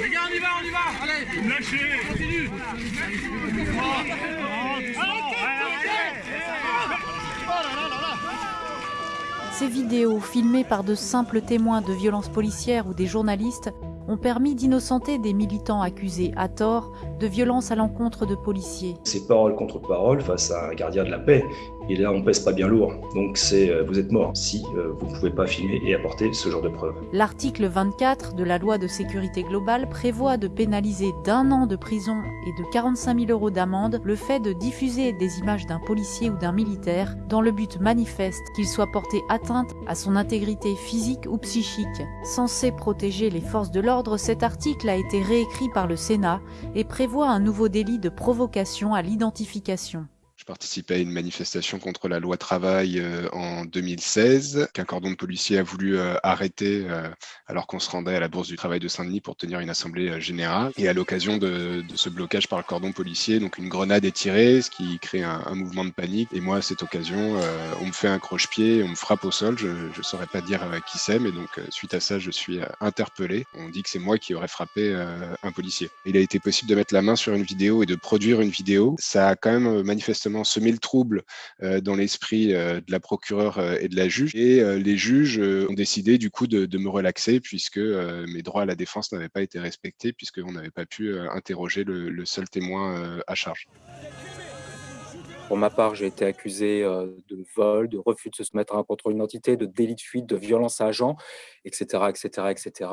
Les gars, on y va, on y va Allez Lâchez Continue Ces vidéos, filmées par de simples témoins de violences policières ou des journalistes, ont permis d'innocenter des militants accusés à tort de violences à l'encontre de policiers. C'est parole contre parole face à un gardien de la paix. Et là, on pèse pas bien lourd. Donc c'est euh, vous êtes mort si euh, vous ne pouvez pas filmer et apporter ce genre de preuves. L'article 24 de la loi de sécurité globale prévoit de pénaliser d'un an de prison et de 45 000 euros d'amende le fait de diffuser des images d'un policier ou d'un militaire dans le but manifeste qu'il soit porté atteinte à son intégrité physique ou psychique. Censé protéger les forces de l'ordre, cet article a été réécrit par le Sénat et prévoit un nouveau délit de provocation à l'identification. Je participais à une manifestation contre la loi travail euh, en 2016, qu'un cordon de policiers a voulu euh, arrêter euh, alors qu'on se rendait à la Bourse du Travail de Saint-Denis pour tenir une assemblée générale. Et à l'occasion de, ce blocage par le cordon policier, donc une grenade est tirée, ce qui crée un, mouvement de panique. Et moi, à cette occasion, on me fait un croche-pied, on me frappe au sol. Je ne saurais pas dire qui c'est, mais donc suite à ça, je suis interpellé. On dit que c'est moi qui aurais frappé un policier. Il a été possible de mettre la main sur une vidéo et de produire une vidéo. Ça a quand même manifestement semer le trouble euh, dans l'esprit euh, de la procureure euh, et de la juge. Et les juges ont décidé du coup de, me relaxer puisque mes droits à la défense n'avaient pas été respectés puisqu'on n'avait pas pu interroger le, seul témoin à charge. Pour ma part, j'ai été accusé de vol, de refus de se mettre en contrôle d'identité, de délit de fuite, de violence à agent, etc., etc., etc.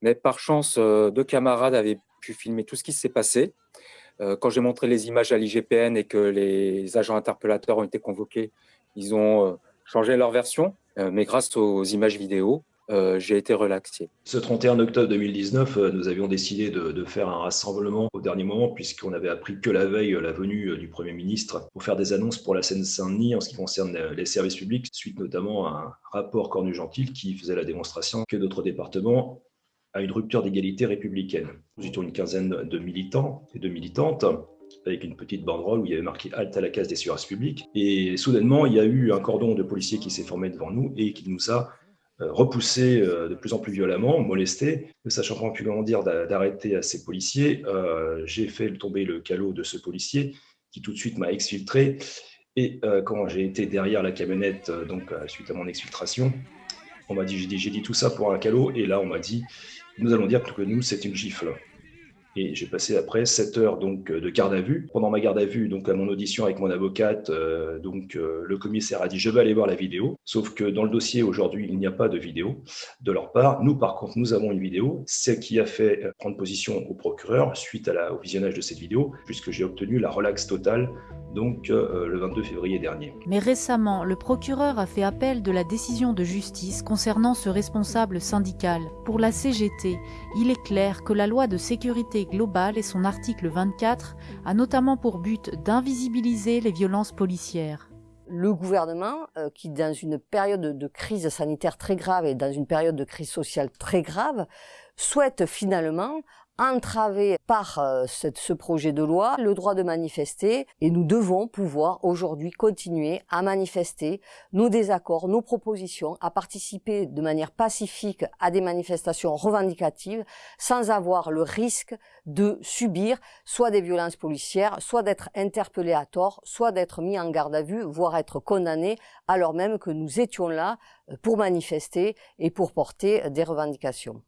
Mais par chance, deux camarades avaient pu filmer tout ce qui s'est passé. Euh, quand j'ai montré les images à l'IGPN et que les agents interpellateurs ont été convoqués, ils ont euh, changé leur version, euh, mais grâce aux images vidéo, j'ai été relaxé. Ce 31 octobre 2019, nous avions décidé de, faire un rassemblement au dernier moment puisqu'on avait appris que la veille la venue du Premier ministre pour faire des annonces pour la Seine-Saint-Denis en ce qui concerne les services publics, suite notamment à un rapport Cornu-Gentil qui faisait la démonstration que d'autres départements à une rupture d'égalité républicaine. Nous étions une quinzaine de militants et de militantes avec une petite banderole où il y avait marqué « Halte à la case des services publics ». Et soudainement, il y a eu un cordon de policiers qui s'est formé devant nous et qui nous a euh, repoussés euh, de plus en plus violemment, molestés. Ne sachant pas plus comment dire d'arrêter à ces policiers, euh, j'ai fait tomber le calot de ce policier qui tout de suite m'a exfiltré. Et quand j'ai été derrière la camionnette, donc suite à mon exfiltration, on m'a dit, j'ai dit tout ça pour un calot. Et là, on m'a dit, nous allons dire que nous, c'est une gifle. Et j'ai passé après 7 heures donc, de garde à vue. Pendant ma garde à vue, donc à mon audition avec mon avocate, euh, donc, euh, le commissaire a dit « je vais aller voir la vidéo ». Sauf que dans le dossier, aujourd'hui, il n'y a pas de vidéo de leur part. Nous, par contre, nous avons une vidéo. C'est qui a fait euh, prendre position au procureur suite au visionnage de cette vidéo, puisque j'ai obtenu la relaxe totale donc euh, le 22 février dernier. Mais récemment, le procureur a fait appel de la décision de justice concernant ce responsable syndical. Pour la CGT, il est clair que la loi de sécurité globale et son article 24 a notamment pour but d'invisibiliser les violences policières. Le gouvernement, euh, qui dans une période de crise sanitaire très grave et dans une période de crise sociale très grave, souhaite finalement entravé par euh, ce projet de loi le droit de manifester et nous devons pouvoir aujourd'hui continuer à manifester nos désaccords, nos propositions, à participer de manière pacifique à des manifestations revendicatives sans avoir le risque de subir soit des violences policières, soit d'être interpellé à tort, soit d'être mis en garde à vue, voire être condamné alors même que nous étions là euh, pour manifester et pour porter des revendications.